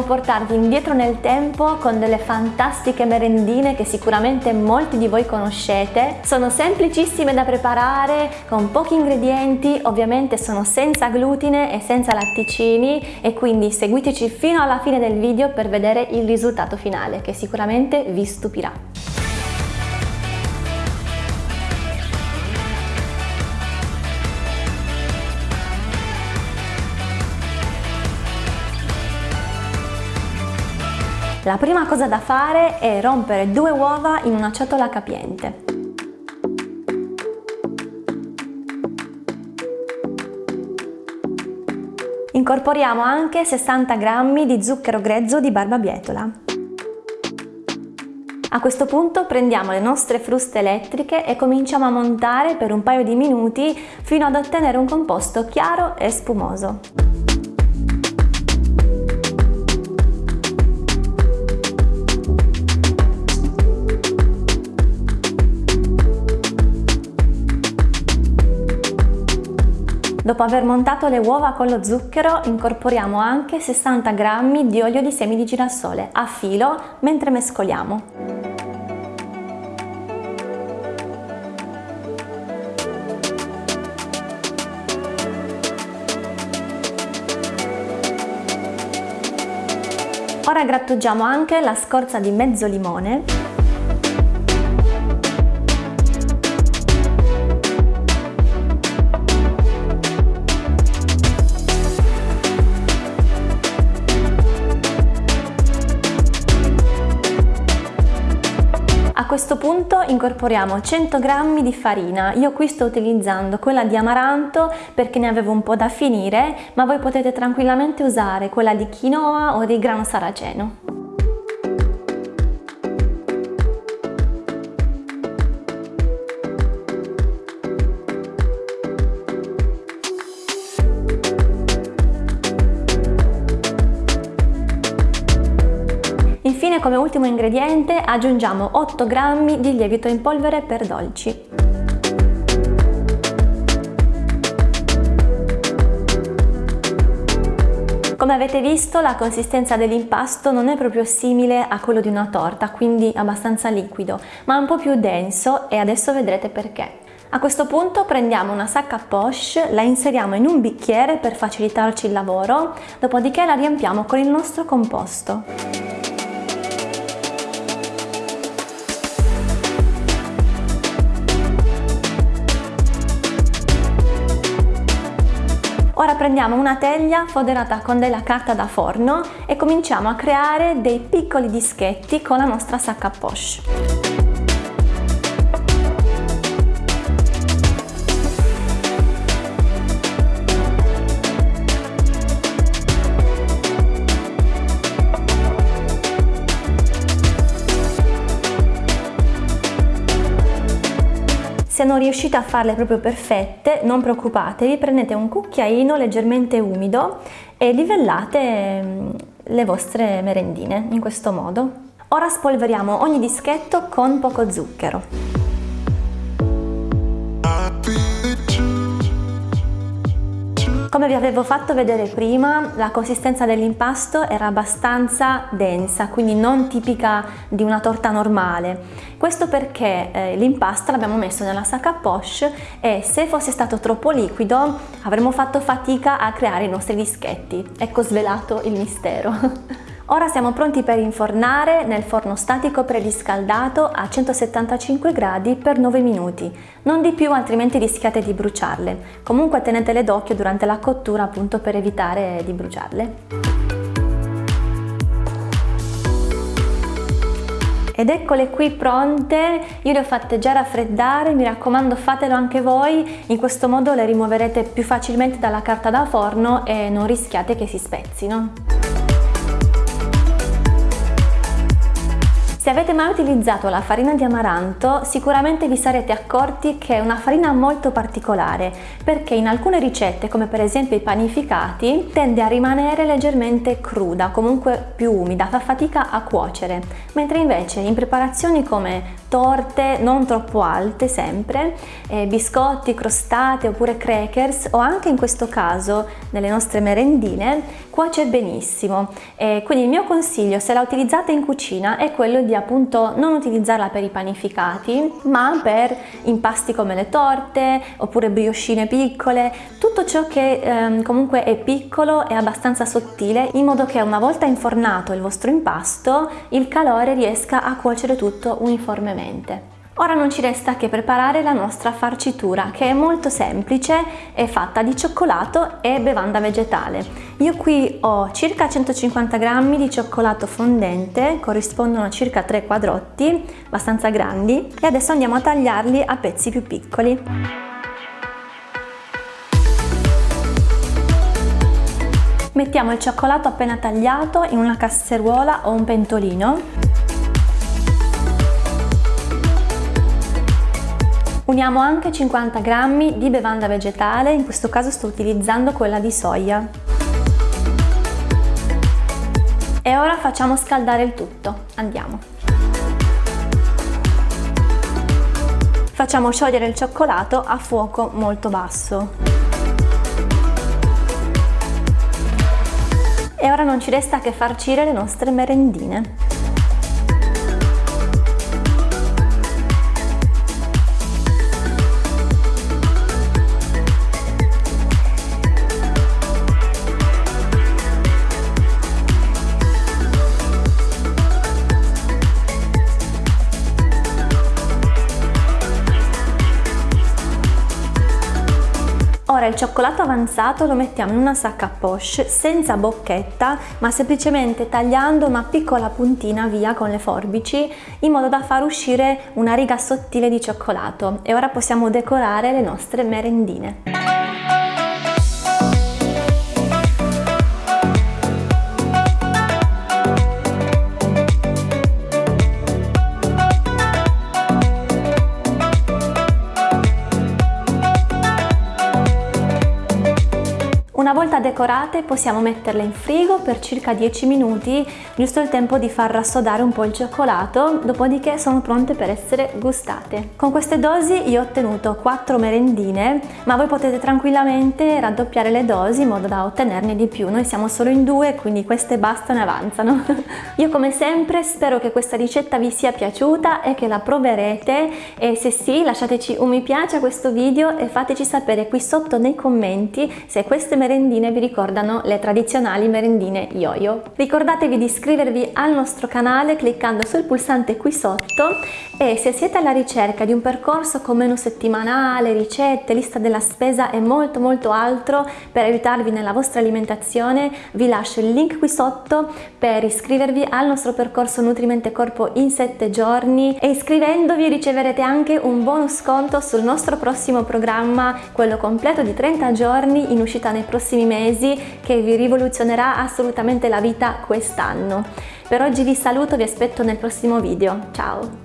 vogliamo portarvi indietro nel tempo con delle fantastiche merendine che sicuramente molti di voi conoscete. Sono semplicissime da preparare, con pochi ingredienti, ovviamente sono senza glutine e senza latticini e quindi seguiteci fino alla fine del video per vedere il risultato finale che sicuramente vi stupirà. La prima cosa da fare è rompere due uova in una ciotola capiente. Incorporiamo anche 60 g di zucchero grezzo di barbabietola. A questo punto prendiamo le nostre fruste elettriche e cominciamo a montare per un paio di minuti fino ad ottenere un composto chiaro e spumoso. Dopo aver montato le uova con lo zucchero incorporiamo anche 60 g di olio di semi di girasole a filo mentre mescoliamo. Ora grattugiamo anche la scorza di mezzo limone questo punto incorporiamo 100 g di farina, io qui sto utilizzando quella di amaranto perché ne avevo un po' da finire, ma voi potete tranquillamente usare quella di quinoa o di grano saraceno. Infine come ultimo ingrediente aggiungiamo 8 g di lievito in polvere per dolci. Come avete visto la consistenza dell'impasto non è proprio simile a quello di una torta, quindi abbastanza liquido, ma un po' più denso e adesso vedrete perché. A questo punto prendiamo una sacca poche, la inseriamo in un bicchiere per facilitarci il lavoro, dopodiché la riempiamo con il nostro composto. Prendiamo una teglia foderata con della carta da forno e cominciamo a creare dei piccoli dischetti con la nostra sacca poche. Se non riuscite a farle proprio perfette, non preoccupatevi, prendete un cucchiaino leggermente umido e livellate mm, le vostre merendine in questo modo. Ora spolveriamo ogni dischetto con poco zucchero. Come vi avevo fatto vedere prima, la consistenza dell'impasto era abbastanza densa, quindi non tipica di una torta normale. Questo perché eh, l'impasto l'abbiamo messo nella sacca poche e se fosse stato troppo liquido avremmo fatto fatica a creare i nostri dischetti. Ecco svelato il mistero. Ora siamo pronti per infornare nel forno statico preriscaldato a 175 gradi per 9 minuti, non di più altrimenti rischiate di bruciarle. Comunque tenetele d'occhio durante la cottura appunto per evitare di bruciarle. Ed eccole qui pronte, io le ho fatte già raffreddare, mi raccomando fatelo anche voi, in questo modo le rimuoverete più facilmente dalla carta da forno e non rischiate che si spezzino. Se avete mai utilizzato la farina di amaranto sicuramente vi sarete accorti che è una farina molto particolare perché in alcune ricette come per esempio i panificati tende a rimanere leggermente cruda, comunque più umida, fa fatica a cuocere, mentre invece in preparazioni come torte non troppo alte sempre, eh, biscotti, crostate oppure crackers o anche in questo caso nelle nostre merendine cuoce benissimo. Eh, quindi il mio consiglio se la utilizzate in cucina è quello di appunto non utilizzarla per i panificati ma per impasti come le torte oppure briochine piccole, tutto ciò che ehm, comunque è piccolo e abbastanza sottile in modo che una volta infornato il vostro impasto il calore riesca a cuocere tutto uniformemente. Ora non ci resta che preparare la nostra farcitura che è molto semplice, è fatta di cioccolato e bevanda vegetale. Io qui ho circa 150 g di cioccolato fondente, corrispondono a circa 3 quadrotti, abbastanza grandi, e adesso andiamo a tagliarli a pezzi più piccoli. Mettiamo il cioccolato appena tagliato in una casseruola o un pentolino Uniamo anche 50 g di bevanda vegetale, in questo caso sto utilizzando quella di soia. E ora facciamo scaldare il tutto. Andiamo. Facciamo sciogliere il cioccolato a fuoco molto basso. E ora non ci resta che farcire le nostre merendine. Il cioccolato avanzato lo mettiamo in una sacca poche senza bocchetta ma semplicemente tagliando una piccola puntina via con le forbici in modo da far uscire una riga sottile di cioccolato e ora possiamo decorare le nostre merendine. Una volta decorate possiamo metterle in frigo per circa 10 minuti, giusto il tempo di far rassodare un po' il cioccolato, dopodiché sono pronte per essere gustate. Con queste dosi io ho ottenuto 4 merendine, ma voi potete tranquillamente raddoppiare le dosi in modo da ottenerne di più. Noi siamo solo in due, quindi queste bastano e avanzano. io come sempre spero che questa ricetta vi sia piaciuta e che la proverete e se sì lasciateci un mi piace a questo video e fateci sapere qui sotto nei commenti se queste merendine merendine vi ricordano le tradizionali merendine yo-yo. Ricordatevi di iscrivervi al nostro canale cliccando sul pulsante qui sotto e se siete alla ricerca di un percorso con menu settimanale, ricette, lista della spesa e molto molto altro per aiutarvi nella vostra alimentazione vi lascio il link qui sotto per iscrivervi al nostro percorso Nutrimente Corpo in 7 giorni e iscrivendovi riceverete anche un bonus sconto sul nostro prossimo programma, quello completo di 30 giorni in uscita nei prossimi prossimi mesi che vi rivoluzionerà assolutamente la vita quest'anno. Per oggi vi saluto, vi aspetto nel prossimo video. Ciao!